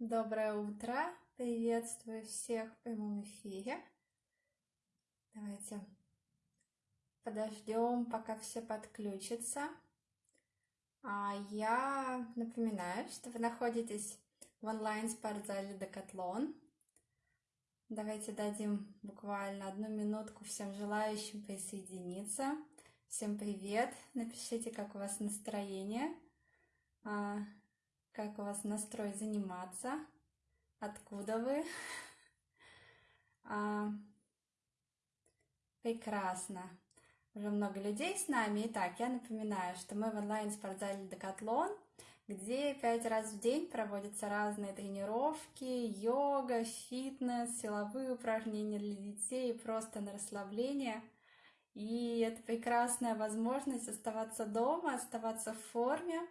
Доброе утро! Приветствую всех в прямом эфире. Давайте подождем, пока все подключатся. А я напоминаю, что вы находитесь в онлайн-спортзале Декатлон. Давайте дадим буквально одну минутку всем желающим присоединиться. Всем привет! Напишите, как у вас настроение. Как у вас настрой заниматься, откуда вы. А, прекрасно. Уже много людей с нами. Итак, я напоминаю, что мы в онлайн-спортзале Декатлон, где пять раз в день проводятся разные тренировки, йога, фитнес, силовые упражнения для детей, просто на расслабление. И это прекрасная возможность оставаться дома, оставаться в форме,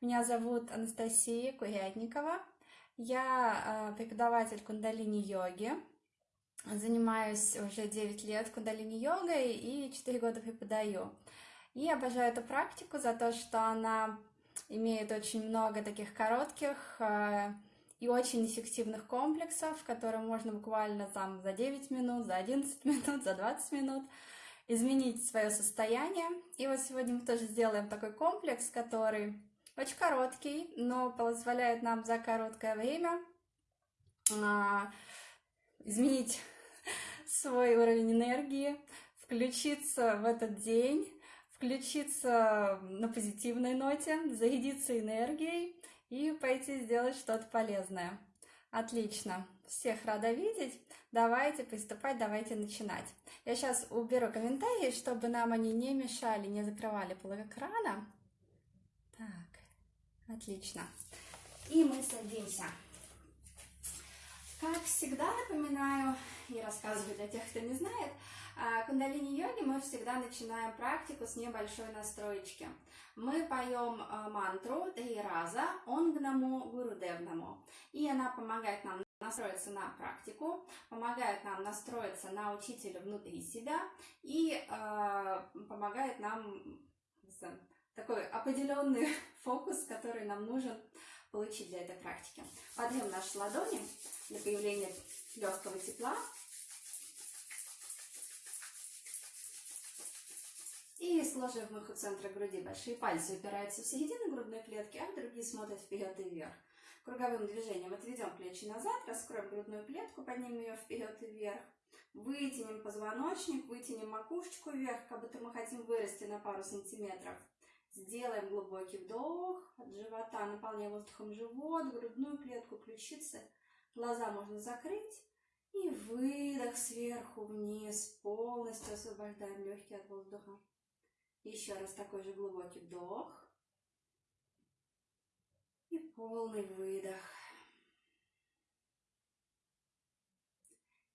меня зовут Анастасия Курятникова. Я а, преподаватель кундалини-йоги. Занимаюсь уже 9 лет кундалини-йогой и 4 года преподаю. И обожаю эту практику за то, что она имеет очень много таких коротких а, и очень эффективных комплексов, которые можно буквально там за 9 минут, за 11 минут, за 20 минут изменить свое состояние. И вот сегодня мы тоже сделаем такой комплекс, который очень короткий, но позволяет нам за короткое время а, изменить свой уровень энергии, включиться в этот день, включиться на позитивной ноте, зарядиться энергией и пойти сделать что-то полезное. Отлично. Всех рада видеть. Давайте приступать, давайте начинать. Я сейчас уберу комментарии, чтобы нам они не мешали, не закрывали пол экрана. Так. Отлично. И мы садимся. Как всегда напоминаю и рассказываю для тех, кто не знает, а, кундалини-йоги мы всегда начинаем практику с небольшой настроечки. Мы поем а, мантру три раза «Онгнаму Гурудевнаму». И она помогает нам настроиться на практику, помогает нам настроиться на учителя внутри себя и э, помогает нам такой определенный фокус, который нам нужен получить для этой практики. Подъем наши ладони для появления легкого тепла. И сложив их у центра груди, большие пальцы упираются в середину грудной клетки, а другие смотрят вперед и вверх. Круговым движением отведем плечи назад, раскроем грудную клетку, поднимем ее вперед и вверх. Вытянем позвоночник, вытянем макушечку вверх, как будто мы хотим вырасти на пару сантиметров. Сделаем глубокий вдох от живота, наполняем воздухом живот, грудную клетку, ключицы. Глаза можно закрыть. И выдох сверху вниз, полностью освобождаем легкие от воздуха. Еще раз такой же глубокий вдох. И полный выдох.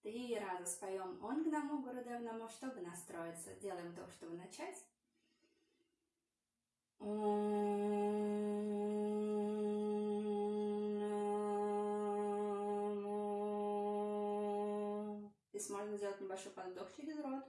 Три раза споем «Он к наму, Гурудев чтобы настроиться. Делаем вдох, чтобы начать. Здесь можно сделать небольшой подвдох через рот.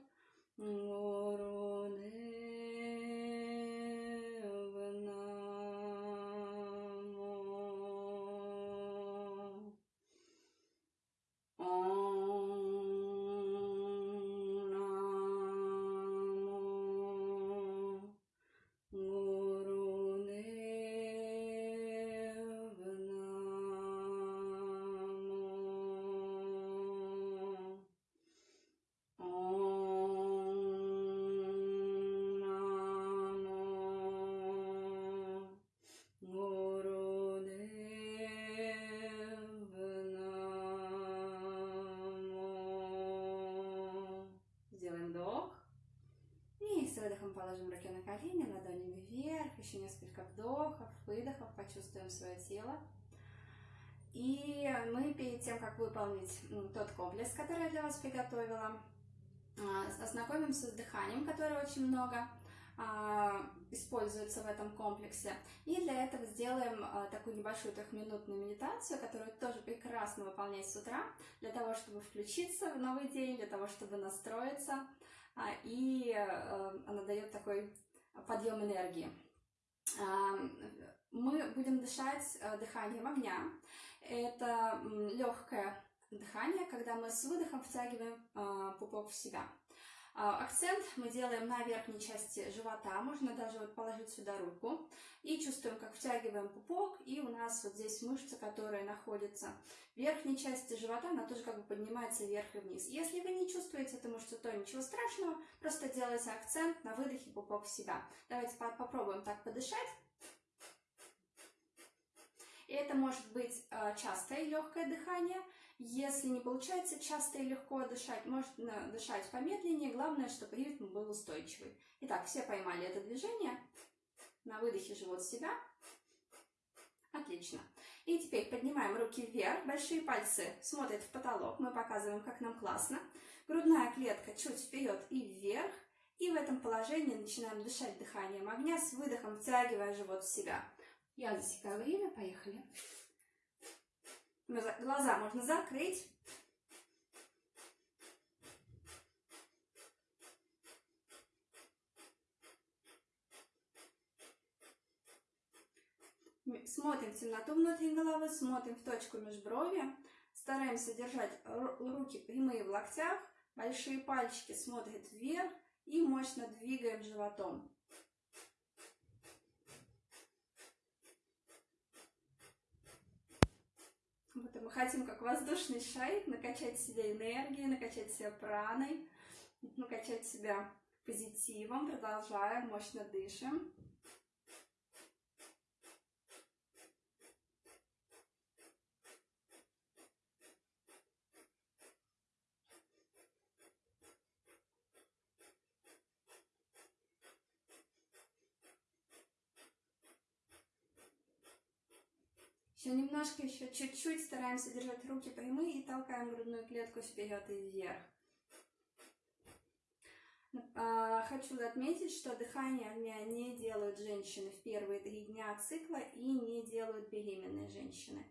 Еще несколько вдохов, выдохов, почувствуем свое тело. И мы перед тем, как выполнить ну, тот комплекс, который я для вас приготовила, а, ознакомимся с дыханием, которое очень много а, используется в этом комплексе. И для этого сделаем а, такую небольшую трехминутную медитацию, которую тоже прекрасно выполнять с утра, для того, чтобы включиться в новый день, для того, чтобы настроиться, и э, она дает такой подъем энергии. Мы будем дышать э, дыханием огня. Это легкое дыхание, когда мы с выдохом втягиваем а, пупок в себя. А, акцент мы делаем на верхней части живота, можно даже вот положить сюда руку. И чувствуем, как втягиваем пупок, и у нас вот здесь мышца, которая находится в верхней части живота, она тоже как бы поднимается вверх и вниз. Если вы не чувствуете это мышцу, то ничего страшного, просто делайте акцент на выдохе пупок в себя. Давайте попробуем так подышать. И это может быть а, частое легкое дыхание, если не получается часто и легко дышать, можно дышать помедленнее. Главное, чтобы ритм был устойчивый. Итак, все поймали это движение. На выдохе живот себя. Отлично. И теперь поднимаем руки вверх, большие пальцы смотрят в потолок. Мы показываем, как нам классно. Грудная клетка чуть вперед и вверх. И в этом положении начинаем дышать дыханием огня с выдохом, втягивая живот в себя. Я засекаю время, поехали. Глаза можно закрыть. Смотрим в темноту внутри головы, смотрим в точку межброви. Стараемся держать руки прямые в локтях, большие пальчики смотрят вверх и мощно двигаем животом. мы хотим как воздушный шарик накачать себя энергией, накачать себя праной, накачать себя позитивом. Продолжаем, мощно дышим. Немножко, еще чуть-чуть стараемся держать руки прямые и толкаем грудную клетку вперед и вверх. А, хочу отметить, что дыхание огня не делают женщины в первые три дня цикла и не делают беременные женщины.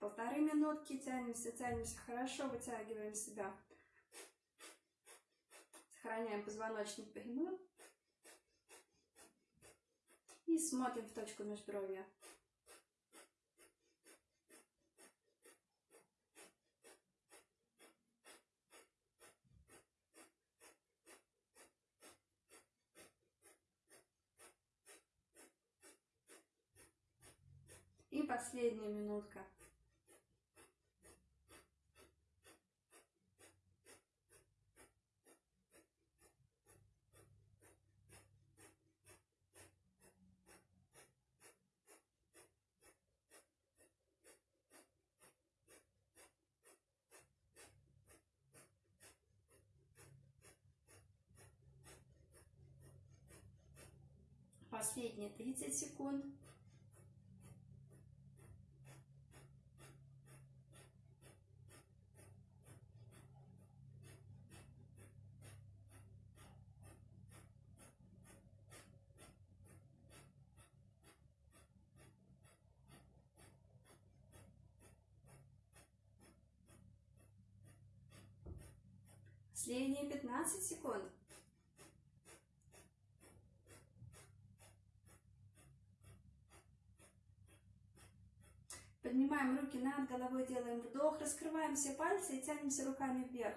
Полторы минутки тянемся, тянемся, хорошо вытягиваем себя. Сохраняем позвоночник прямым. И смотрим в точку межбровья. И последняя минутка. Последние 30 секунд. Последние 15 секунд. Поднимаем руки над головой, делаем вдох, раскрываем все пальцы и тянемся руками вверх.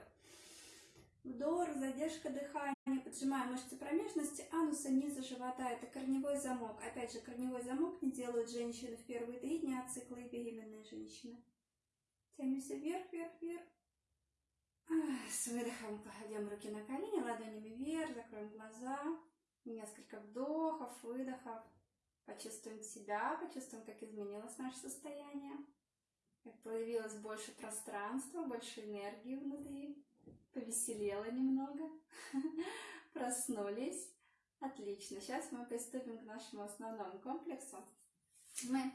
Вдох, задержка дыхания, поджимаем мышцы промежности, ануса, низа живота. Это корневой замок. Опять же, корневой замок не делают женщины в первые три дня цикла и беременные женщины. Тянемся вверх, вверх, вверх. С выдохом кладем руки на колени, ладонями вверх, закроем глаза. Несколько вдохов, выдохов. Почувствуем себя, почувствуем, как изменилось наше состояние, как появилось больше пространства, больше энергии внутри, повеселело немного, проснулись. Отлично. Сейчас мы приступим к нашему основному комплексу. Мы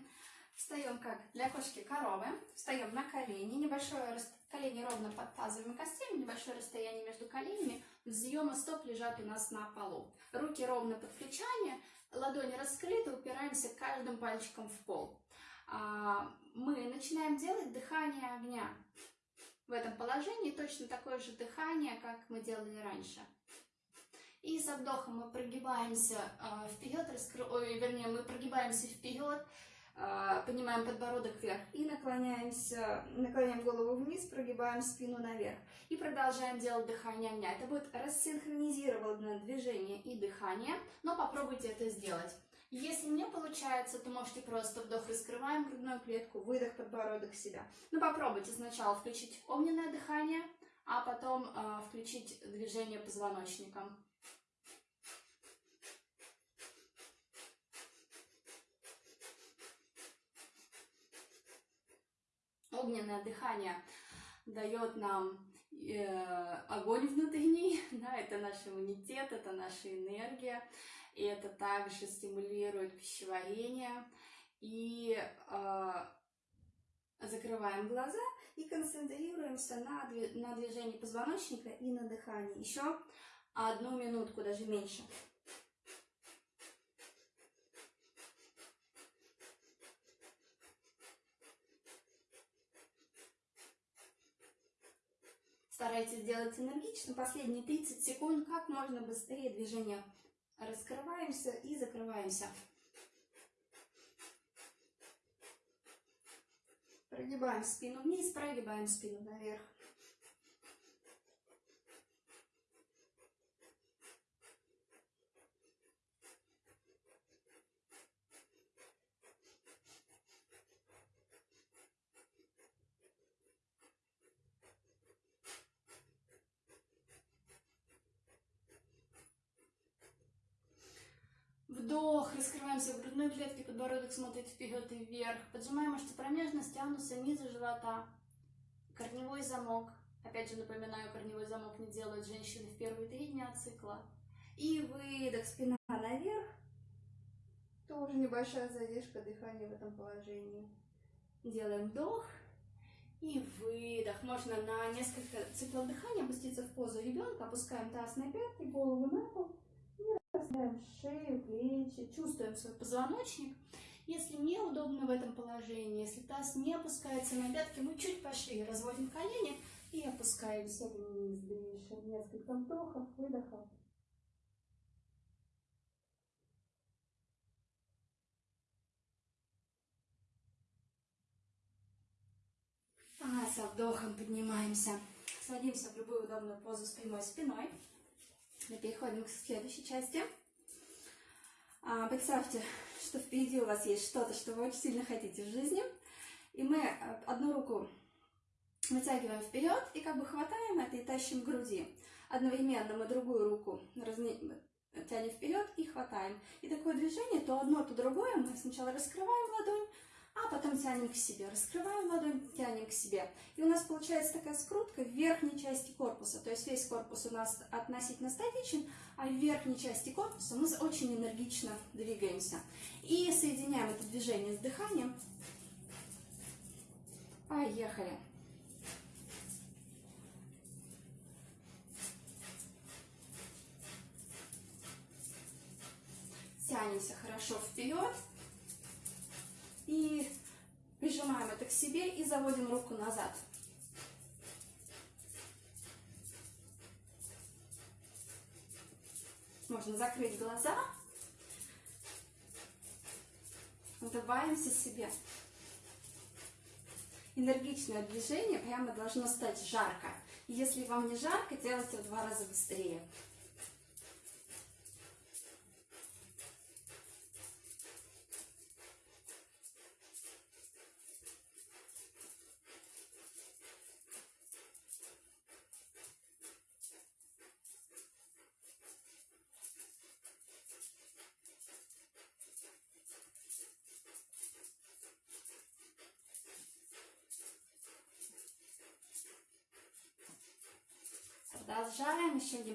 встаем как для кошки коровы, встаем на колени, небольшое колени ровно под тазовыми костями, небольшое расстояние между коленями, взъемы стоп лежат у нас на полу. Руки ровно под плечами, ладони раскрыты, упираемся каждым пальчиком в пол. а, мы начинаем делать дыхание огня. В этом положении точно такое же дыхание, как мы делали раньше. И со вдохом мы прогибаемся э, вперед, раскры... Ой, вернее, мы прогибаемся вперед, э, поднимаем подбородок вверх и наклоняемся, наклоняем голову вниз, прогибаем спину наверх. И продолжаем делать дыхание огня. Это будет рассинхронизированное движение и дыхание, но попробуйте это сделать. Если не получается, то можете просто вдох, раскрываем грудную клетку, выдох, подбородок себя. Ну попробуйте сначала включить огненное дыхание, а потом э, включить движение позвоночником. Огненное дыхание дает нам э, огонь внутренний, да, это наш иммунитет, это наша энергия, и это также стимулирует пищеварение. И э, закрываем глаза и концентрируемся на, на движении позвоночника и на дыхании. Еще одну минутку, даже меньше. Старайтесь делать энергично. Последние 30 секунд как можно быстрее движение Раскрываемся и закрываемся. Прогибаем спину вниз, прогибаем спину наверх. Вдох, раскрываемся в грудной клетке, подбородок смотрит вперед и вверх. Поджимаем мышцы промежности, ануса, низа живота. Корневой замок. Опять же напоминаю, корневой замок не делают женщины в первые три дня цикла. И выдох, спина наверх. Тоже небольшая задержка дыхания в этом положении. Делаем вдох и выдох. Можно на несколько циклов дыхания опуститься в позу ребенка. Опускаем таз на пятки, голову на пол. Шею, плечи, чувствуем свой позвоночник. Если неудобно в этом положении, если таз не опускается на пятки, мы чуть пошире разводим колени и опускаемся вниз. Дышим несколько вдохов, выдохов. А со вдохом поднимаемся. Садимся в любую удобную позу с прямой спиной. Мы переходим к следующей части. А, представьте, что впереди у вас есть что-то, что вы очень сильно хотите в жизни. И мы э, одну руку вытягиваем вперед и как бы хватаем это и тащим к груди. Одновременно мы другую руку разне... тянем вперед и хватаем. И такое движение, то одно, то другое. Мы сначала раскрываем ладонь, а потом тянем к себе. Раскрываем ладонь, тянем к себе. И у нас получается такая скрутка в верхней части корпуса. То есть весь корпус у нас относительно статичен, а в верхней части корпуса мы очень энергично двигаемся. И соединяем это движение с дыханием. Поехали. Тянемся хорошо вперед. И прижимаем это к себе и заводим руку назад. Можно закрыть глаза. Улыбаемся себе. Энергичное движение прямо должно стать жарко. Если вам не жарко, делайте в два раза быстрее.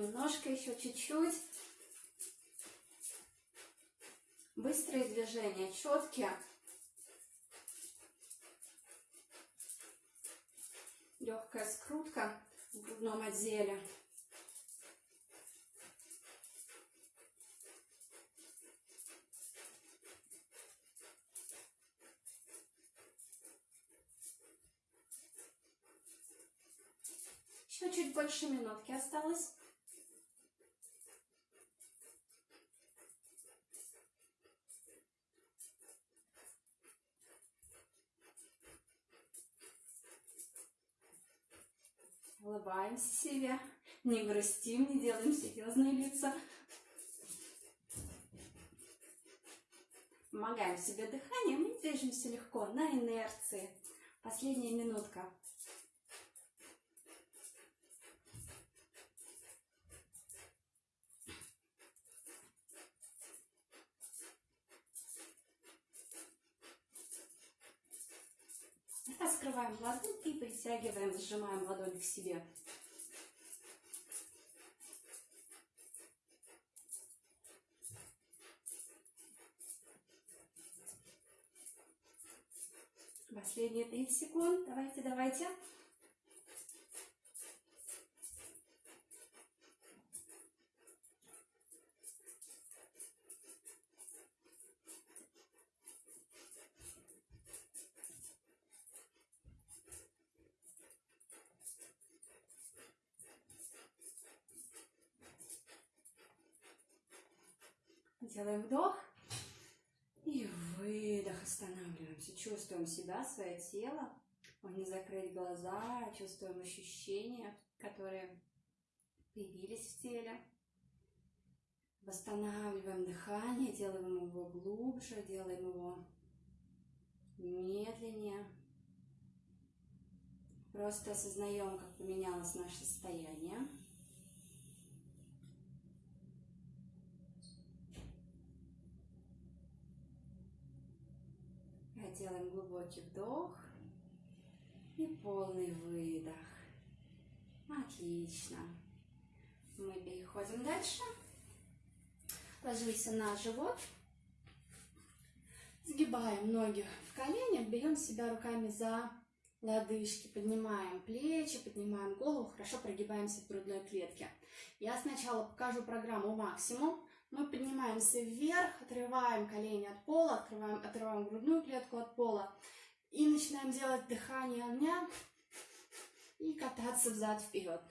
немножко, еще чуть-чуть. Быстрые движения, четкие. Легкая скрутка в грудном отделе. Еще чуть больше минутки осталось. Улыбаемся себе, не грустим, не делаем серьезные лица. Помогаем себе дыханием и движемся легко, на инерции. Последняя минутка. Раскрываем ладонь и притягиваем, сжимаем ладонь к себе. Последние 30 секунд. Давайте, давайте. Делаем вдох. И выдох. Останавливаемся. Чувствуем себя, свое тело. Можно закрыть глаза. Чувствуем ощущения, которые появились в теле. Восстанавливаем дыхание, делаем его глубже, делаем его медленнее. Просто осознаем, как поменялось наше состояние. Делаем глубокий вдох и полный выдох. Отлично. Мы переходим дальше. Ложимся на живот. Сгибаем ноги в коленях, берем себя руками за лодыжки, поднимаем плечи, поднимаем голову, хорошо прогибаемся в грудной клетке. Я сначала покажу программу максимум, мы поднимаемся вверх, отрываем колени от пола, открываем, отрываем грудную клетку от пола. И начинаем делать дыхание огня и кататься взад-вперед.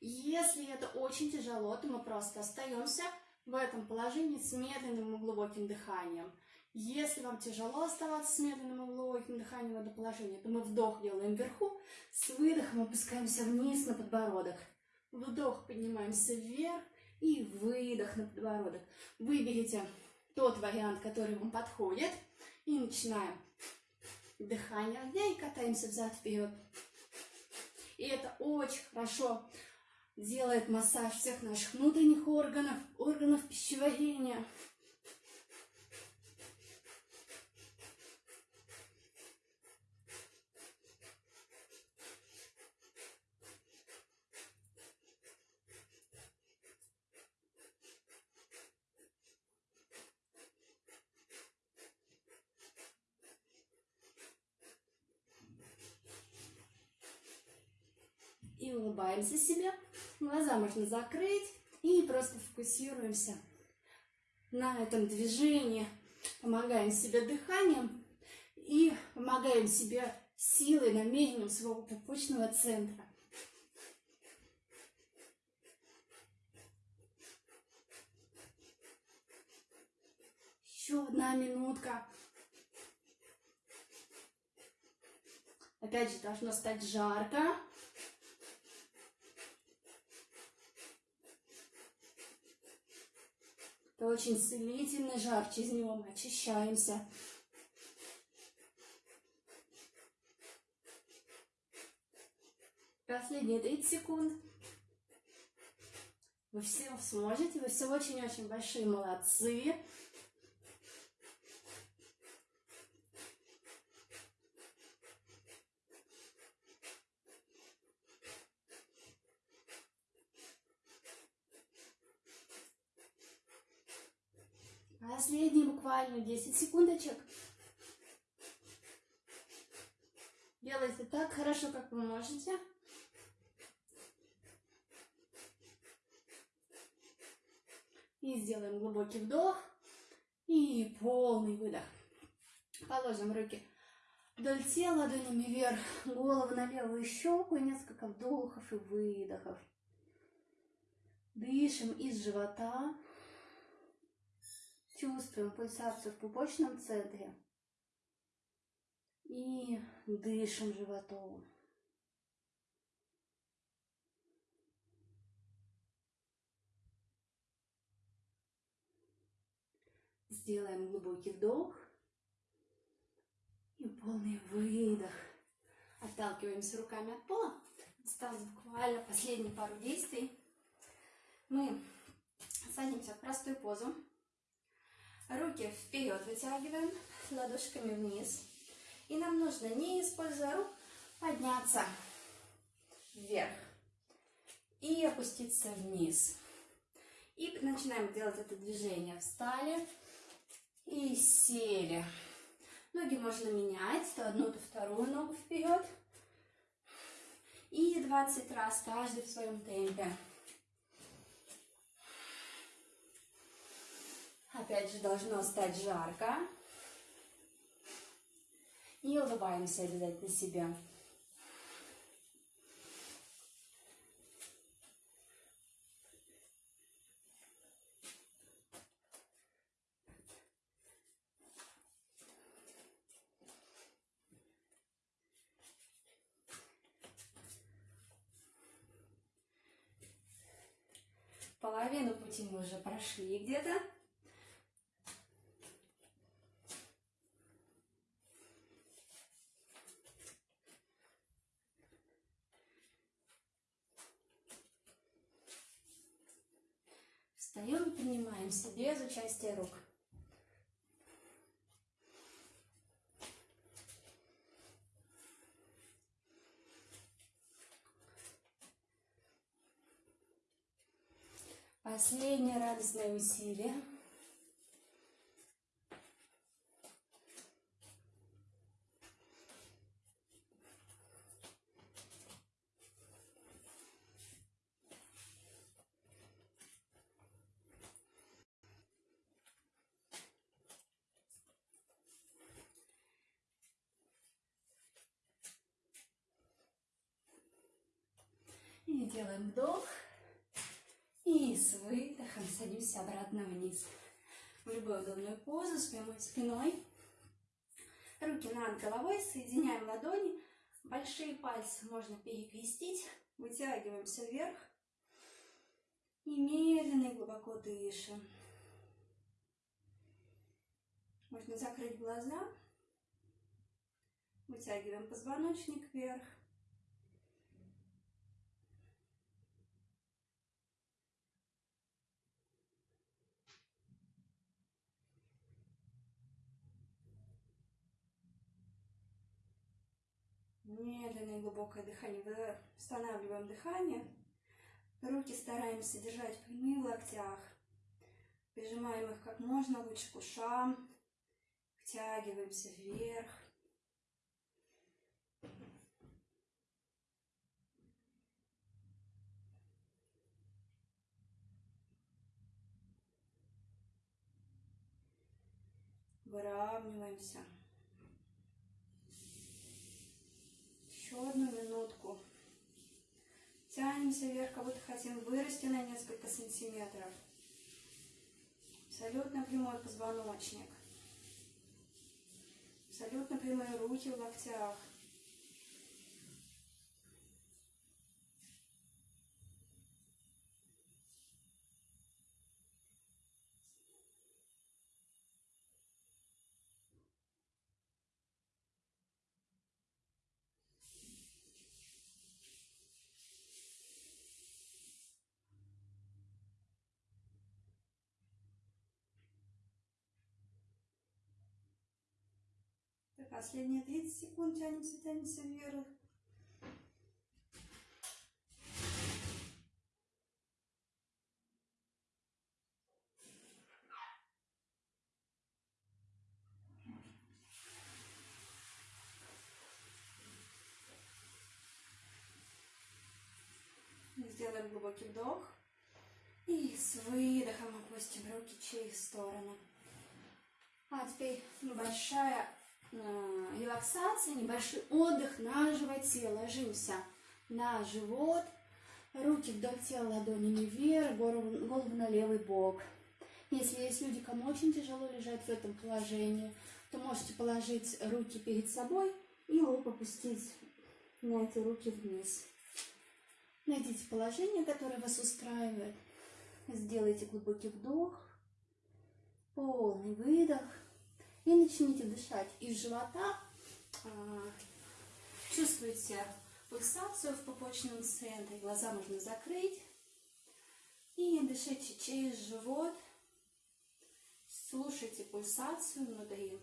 Если это очень тяжело, то мы просто остаемся в этом положении с медленным и глубоким дыханием. Если вам тяжело оставаться с медленным и глубоким дыханием в этом положении, то мы вдох делаем вверху, с выдохом опускаемся вниз на подбородок. Вдох, поднимаемся вверх, и выдох на подбородок. Выберите тот вариант, который вам подходит. И начинаем дыхание огня и катаемся взад-вперед. И это очень хорошо делает массаж всех наших внутренних органов, органов пищеварения. Улыбаемся себе. Глаза можно закрыть и просто фокусируемся на этом движении. Помогаем себе дыханием и помогаем себе силой, намерением своего пупочного центра. Еще одна минутка. Опять же, должно стать жарко. Это очень целительный жар, через него мы очищаемся. Последние 30 секунд. Вы все сможете, вы все очень-очень большие молодцы. Последние буквально 10 секундочек. Делайте так хорошо, как вы можете. И сделаем глубокий вдох и полный выдох. Положим руки Вдоль тела ладонями вверх, голову на левую щеку и несколько вдохов и выдохов. Дышим из живота. Чувствуем пульсацию в пупочном центре. И дышим животом. Сделаем глубокий вдох и полный выдох. Отталкиваемся руками от пола. Осталось буквально последние пару действий. Мы садимся в простую позу. Руки вперед вытягиваем, ладошками вниз. И нам нужно, не используя рук, подняться вверх и опуститься вниз. И начинаем делать это движение. Встали и сели. Ноги можно менять, то одну, то вторую ногу вперед. И 20 раз, каждый в своем темпе. Опять же, должно стать жарко. И улыбаемся обязательно себя. Половину пути мы уже прошли где-то. Встаем и поднимаемся без участия рук. Последнее радостное усилие. И делаем вдох. И с выдохом садимся обратно вниз. В любую удобную позу с прямой спиной. Руки над головой, соединяем ладони. Большие пальцы можно перекрестить. Вытягиваемся вверх. И медленно и глубоко дышим. Можно закрыть глаза. Вытягиваем позвоночник вверх. Медленное глубокое дыхание. Восстанавливаем дыхание. Руки стараемся держать прямые в локтях. Прижимаем их как можно лучше к ушам. Втягиваемся вверх. Выравниваемся. Одну минутку. Тянемся вверх, как будто хотим вырасти на несколько сантиметров. Абсолютно прямой позвоночник. Абсолютно прямые руки в локтях. Последние 30 секунд тянемся, тянемся вверх. Сделаем глубокий вдох. И с выдохом опустим руки через стороны. А теперь большая э, релаксация, небольшой отдых на животе. Ложимся на живот, руки вдоль тела ладонями вверх, голову, голову на левый бок. Если есть люди, кому очень тяжело лежать в этом положении, то можете положить руки перед собой и лоб опустить на эти руки вниз. Найдите положение, которое вас устраивает. Сделайте глубокий вдох, полный выдох. И начните дышать из живота. А, чувствуйте пульсацию в пупочном центре. Глаза можно закрыть. И дышите через живот. Слушайте пульсацию внутри.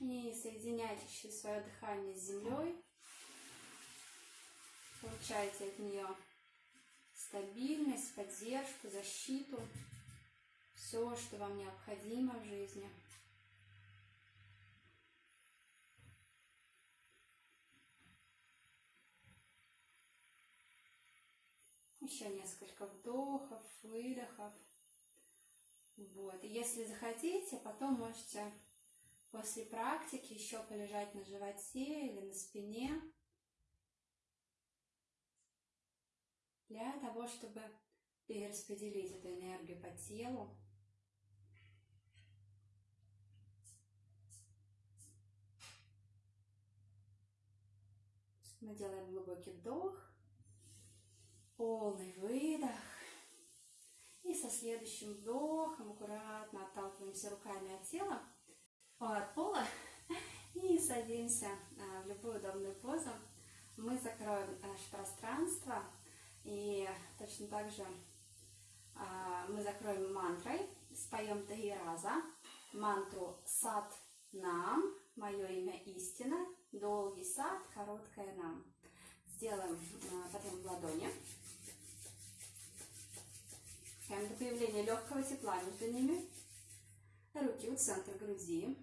И соединяйте через свое дыхание с землей. Получайте от нее стабильность, поддержку, защиту. Все, что вам необходимо в жизни. Еще несколько вдохов, выдохов. Вот. И если захотите, потом можете после практики еще полежать на животе или на спине для того, чтобы перераспределить эту энергию по телу. Мы делаем глубокий вдох, полный выдох. И со следующим вдохом аккуратно отталкиваемся руками от тела от пола и садимся а, в любую удобную позу. Мы закроем наше пространство и точно так же а, мы закроем мантрой, споем три раза мантру «Сад нам», «Мое имя истина», «Долгий сад», «Короткое нам». Сделаем а, потом в ладони. Прямо до появления легкого тепла между ними. Руки у центра груди.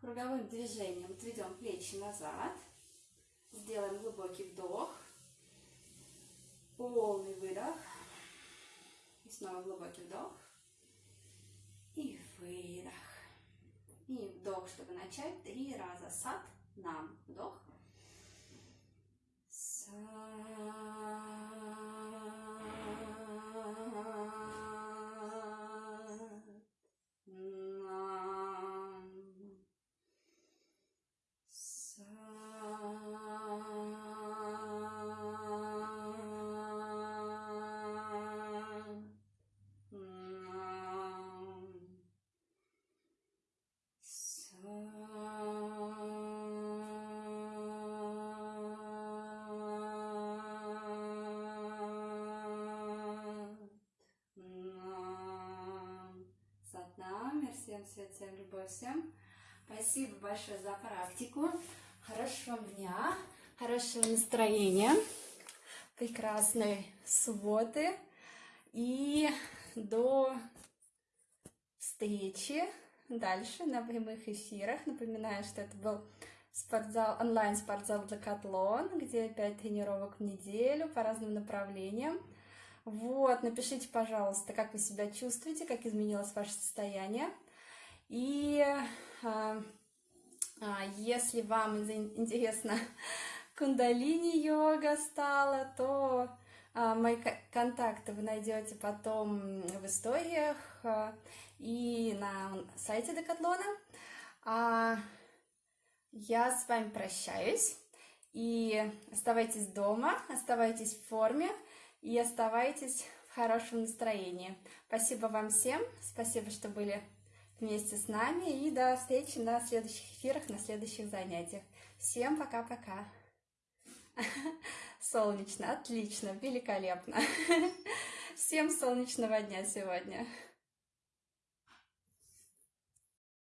Круговым движением отведем плечи назад. Сделаем глубокий вдох. Полный выдох. И снова глубокий вдох. И выдох. И вдох, чтобы начать. Три раза. Сад, нам. Вдох. Сад. Всем любовь, всем. Спасибо большое за практику. Хорошего дня, хорошего настроения, прекрасной субботы. И до встречи дальше на прямых эфирах. Напоминаю, что это был спортзал, онлайн-спортзал Декатлон, где 5 тренировок в неделю по разным направлениям. Вот, напишите, пожалуйста, как вы себя чувствуете, как изменилось ваше состояние. И а, а, если вам интересно кундалини-йога стала, то а, мои контакты вы найдете потом в историях и на сайте Декатлона. Я с вами прощаюсь. И оставайтесь дома, оставайтесь в форме и оставайтесь в хорошем настроении. Спасибо вам всем, спасибо, что были вместе с нами. И до встречи на следующих эфирах, на следующих занятиях. Всем пока-пока. Солнечно, отлично, великолепно. Всем солнечного дня сегодня.